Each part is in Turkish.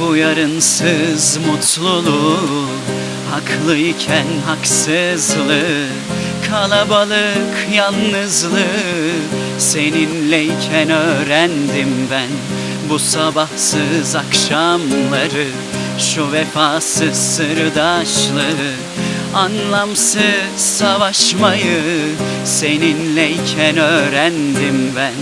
Bu yarınsız mutluluğu Haklıyken haksızlığı Kalabalık yalnızlığı Seninleyken öğrendim ben. Bu sabahsız akşamları Şu vefasız sırdaşlığı Anlamsız savaşmayı Seninleyken öğrendim ben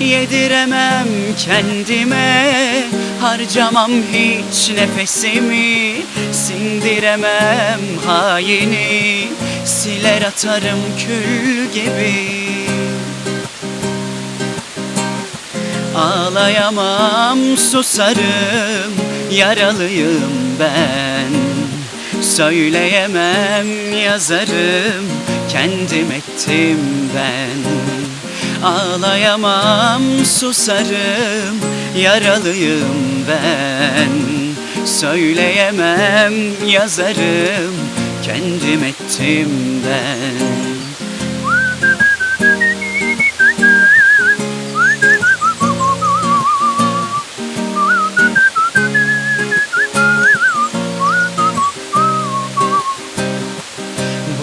Yediremem kendime Harcamam hiç nefesimi Sindiremem haini Siler atarım kül gibi. Ağlayamam susarım Yaralıyım ben. Söyleyemem yazarım Kendim ettim ben Ağlayamam susarım Yaralıyım ben. Söyleyemem yazarım Kendim ettim ben.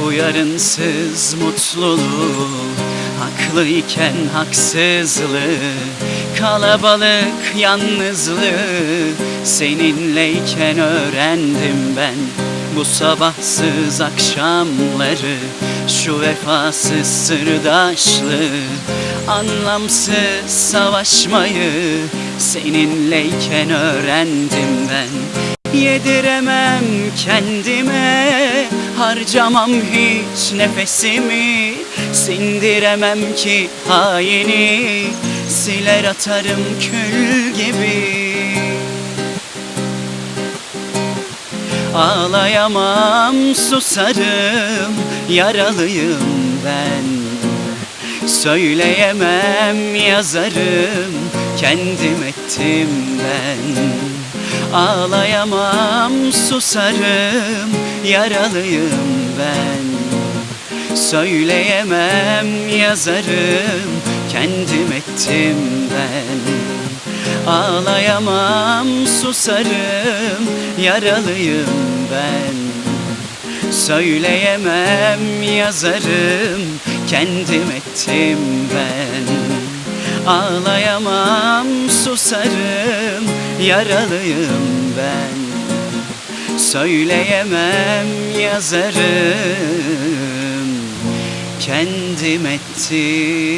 Bu yarınsız mutluluğu Haklıyken haksızlığı Kalabalık yalnızlığı Seninleyken öğrendim ben. Bu sabahsız akşamları Şu vefasız sırdaşlığı Anlamsız savaşmayı Seninleyken öğrendim ben Yediremem kendime. Harcamam hiç nefesimi. Sindiremem ki haini. Siler atarım kül gibi. Ağlayamam susarım. Yaralıyım ben. Söyleyemem yazarım. Kendim ettim ben Ağlayamam susarım Yaralıyım ben. Söyleyemem yazarım Kendim ettim ben. Ağlayamam susarım Yaralıyım ben. Söyleyemem yazarım Kendim ettim ben. Ağlayamam susarım Yaralıyım ben. Söyleyemem yazarım. Kendim ettim